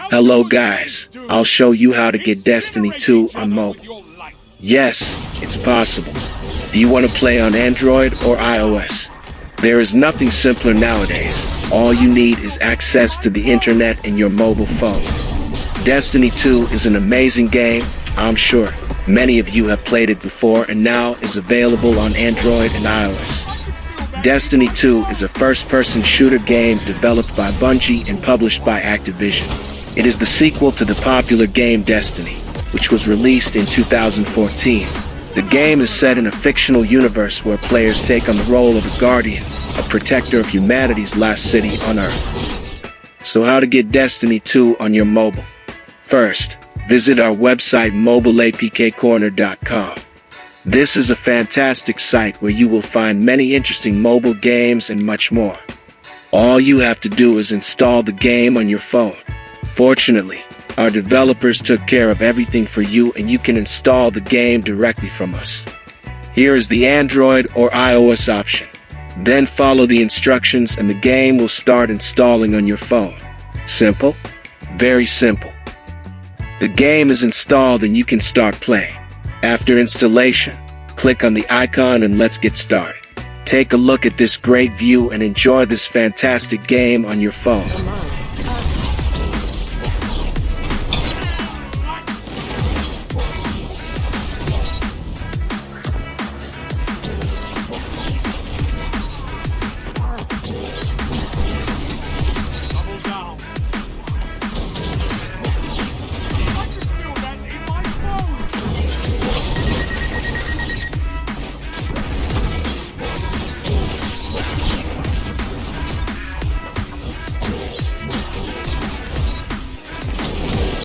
Hello guys, I'll show you how to get Destiny 2 on mobile. Yes, it's possible. Do you want to play on Android or iOS? There is nothing simpler nowadays. All you need is access to the internet and your mobile phone. Destiny 2 is an amazing game, I'm sure. Many of you have played it before and now is available on Android and iOS. Destiny 2 is a first-person shooter game developed by Bungie and published by Activision. It is the sequel to the popular game Destiny, which was released in 2014. The game is set in a fictional universe where players take on the role of a guardian, a protector of humanity's last city on Earth. So how to get Destiny 2 on your mobile? First, visit our website mobileapkcorner.com. This is a fantastic site where you will find many interesting mobile games and much more. All you have to do is install the game on your phone. Fortunately, our developers took care of everything for you and you can install the game directly from us. Here is the Android or iOS option. Then follow the instructions and the game will start installing on your phone. Simple? Very simple. The game is installed and you can start playing. After installation, click on the icon and let's get started. Take a look at this great view and enjoy this fantastic game on your phone.